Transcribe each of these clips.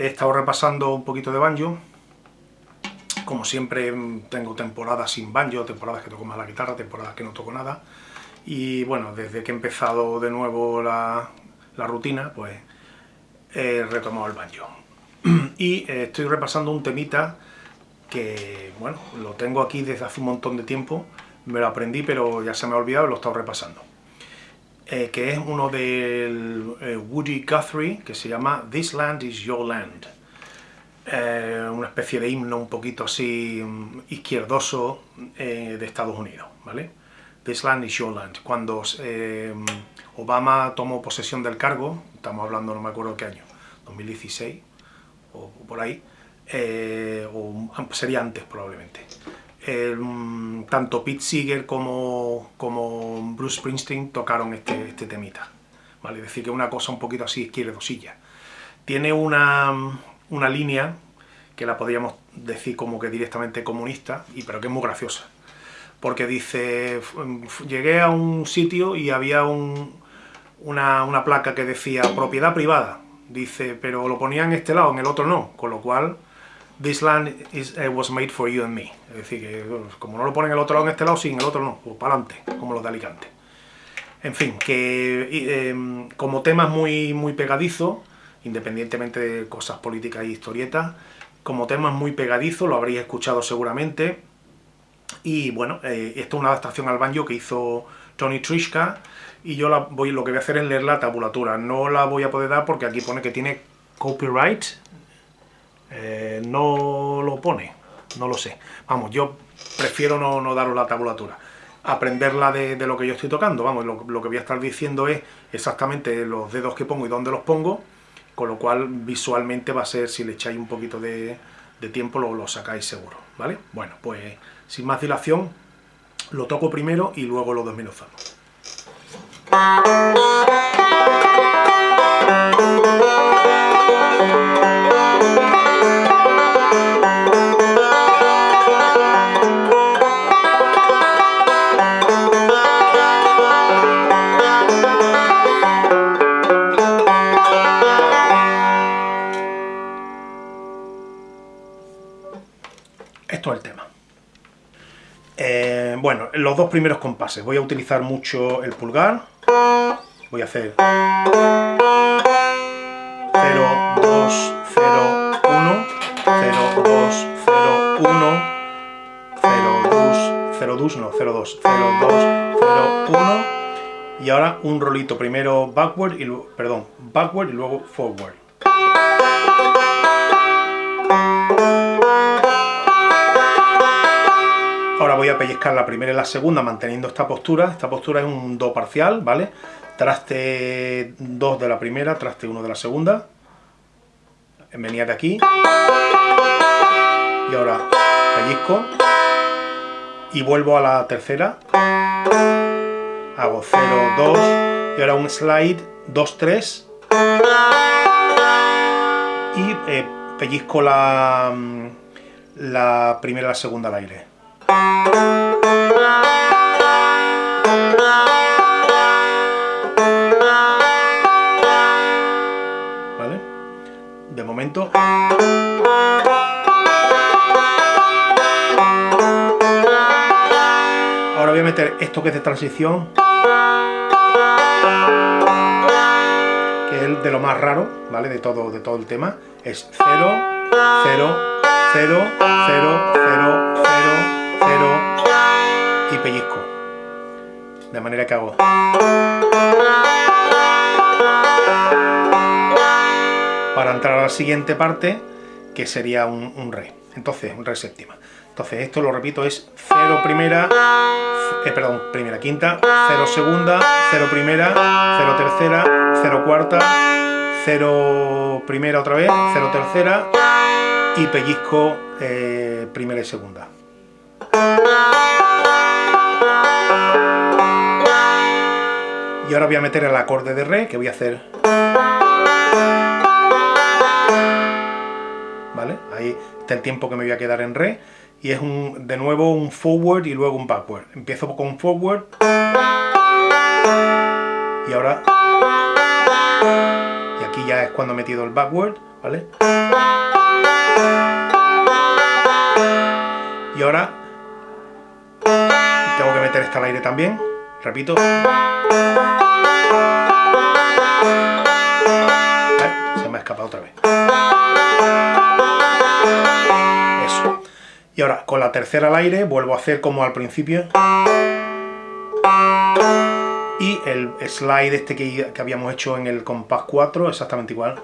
He estado repasando un poquito de banjo. Como siempre tengo temporadas sin banjo, temporadas que toco más la guitarra, temporadas que no toco nada. Y bueno, desde que he empezado de nuevo la, rutina, pues he retomado el banjo. Y eh, estoy repasando un temita que, bueno, lo tengo aquí desde hace un montón de tiempo. Me lo aprendí, pero ya se me ha olvidado y lo he estado repasando. Eh, que es uno del eh, Woody Guthrie, que se llama This Land is Your Land. Eh, una especie de himno un poquito así mm, izquierdoso de Estados Unidos, ¿vale? This Land is Your Land. Cuando Obama tomó posesión del cargo, estamos hablando no me acuerdo qué año, 2016 o por ahí, o sería antes probablemente. Mm, tanto Pete Seeger como, Bruce Springsteen tocaron este, este temita. ¿vale? Es decir, que una cosa un poquito así izquierdosilla. Tiene una, una línea que la podríamos decir como que directamente comunista, y pero que es muy graciosa. Porque dice, llegué a un sitio y había un, una, una placa que decía propiedad privada. Dice, pero lo ponía en este lado, en el otro no, con lo cual This land is, uh, was made for you and me. Es decir, que como no lo ponen el otro lado en este lado, sí, en el otro no, pues para adelante, como los de Alicante. En fin, que em, como tema muy, muy pegadizo, independientemente de cosas políticas y historietas, como tema muy pegadizo, lo habréis escuchado seguramente, y bueno, eh, esto es una adaptación al banjo que hizo Tony Trishka, y yo lo que voy a hacer es leer la tabulatura, no la voy a poder dar porque aquí pone que tiene copyright, eh, no lo pone, no lo sé. Vamos, yo prefiero no, daros la tabulatura. Aprenderla de, lo que yo estoy tocando, vamos, lo, que voy a estar diciendo es exactamente los dedos que pongo y dónde los pongo, con lo cual visualmente va a ser, si le echáis un poquito de, tiempo, lo, lo sacáis seguro, ¿vale? Bueno, pues sin más dilación, lo toco primero y luego lo desmenuzamos. Esto es el tema. Eh, bueno, los dos primeros compases. Voy a utilizar mucho el pulgar. Voy a hacer 0, 2, 0, 1, 0, 2, 0, 1, 0, 2, 0, 2, no, 0, 2, 0, 2, 0, 1, y ahora un rolito, primero backward, y perdón, backward y luego forward. Voy a pellizcar la primera y la segunda manteniendo esta postura. Esta postura es un do parcial, ¿vale? Traste 2 de la primera, traste 1 de la segunda. Venía de aquí. Y ahora pellizco. Y vuelvo a la tercera. Hago 0, 2. Y ahora un slide 2, 3. Y eh, pellizco la, mm, la primera y la segunda al aire. ¿Vale? De momento... Ahora voy a meter esto que es de transición, que es de lo más raro, ¿vale? De todo, de todo el tema. Es 0, 0, 0, 0, 0, 0, 0 y pellizco. De manera que hago... Para entrar a la siguiente parte, que sería un, re. Entonces, un re séptima. Entonces esto lo repito es 0 primera, eh, perdón, primera quinta, 0 segunda, 0 primera, 0 tercera, 0 cuarta, 0 primera otra vez, 0 tercera y pellizco eh, primera y segunda. Y ahora voy a meter el acorde de re, que voy a hacer... ¿Vale? Ahí está el tiempo que me voy a quedar en re. Y es un, de nuevo un forward y luego un backward. Empiezo con forward. Y ahora... Y aquí ya es cuando he metido el backward, ¿vale? Y ahora meter al aire también, repito. Se me ha escapado otra vez. Eso. Y ahora, con la tercera al aire, vuelvo a hacer como al principio. Y el slide este que, que habíamos hecho en el compás 4, exactamente igual.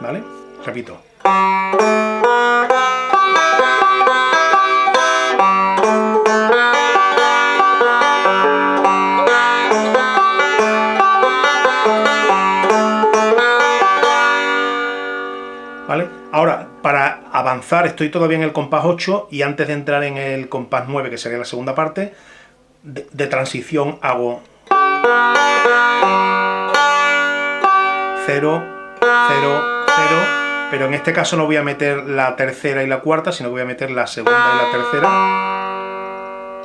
¿Vale? Repito. Avanzar, estoy todavía en el compás 8 y antes de entrar en el compás 9, que sería la segunda parte, de, de transición hago 0, 0, 0, pero en este caso no voy a meter la tercera y la cuarta, sino que voy a meter la segunda y la tercera,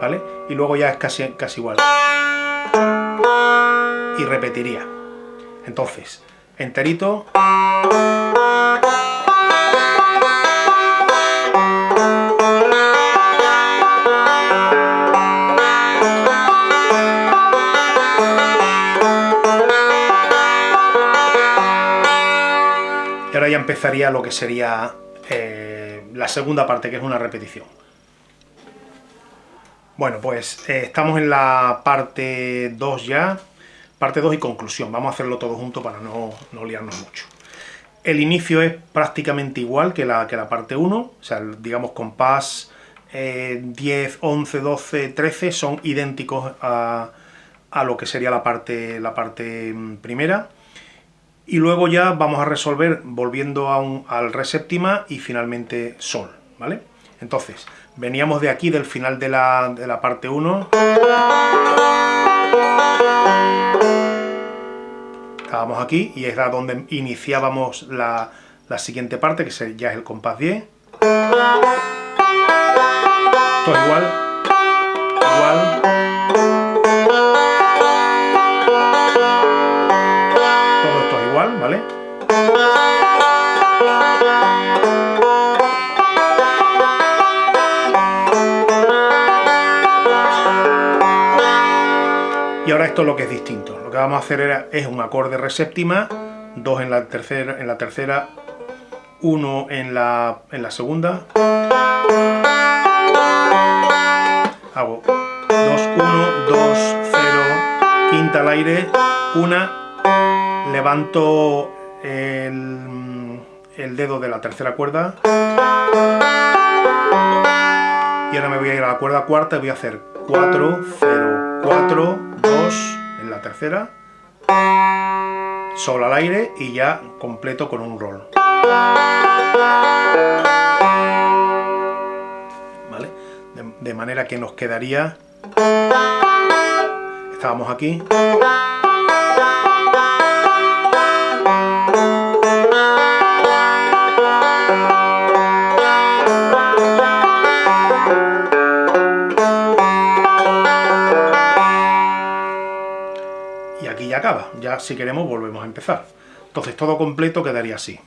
¿vale? Y luego ya es casi, casi igual. Y repetiría. Entonces, enterito... empezaría lo que sería eh, la segunda parte, que es una repetición. Bueno, pues eh, estamos en la parte 2 ya, parte 2 y conclusión. Vamos a hacerlo todo junto para no, no liarnos mucho. El inicio es prácticamente igual que la, que la parte 1, o sea, digamos compás eh, 10, 11, 12, 13 son idénticos a, a, lo que sería la parte, la parte mm, primera. Y luego ya vamos a resolver volviendo a un, al re séptima y finalmente sol, ¿vale? Entonces, veníamos de aquí, del final de la, de la parte 1. Estábamos aquí y era donde iniciábamos la, la siguiente parte, que ya es el compás 10. Todo igual, igual. Esto es lo que es distinto. Lo que vamos a hacer era, es un acorde re séptima, dos en la tercera, en la tercera, uno en la, en la segunda. Hago 2, 1, 2, 0, quinta al aire, una, levanto el, el dedo de la tercera cuerda y ahora me voy a ir a la cuerda cuarta y voy a hacer 4, 0, 4, 2 en la tercera, sol al aire y ya completo con un roll. ¿Vale? De, de manera que nos quedaría... Estábamos aquí. Ya si queremos volvemos a empezar. Entonces todo completo quedaría así.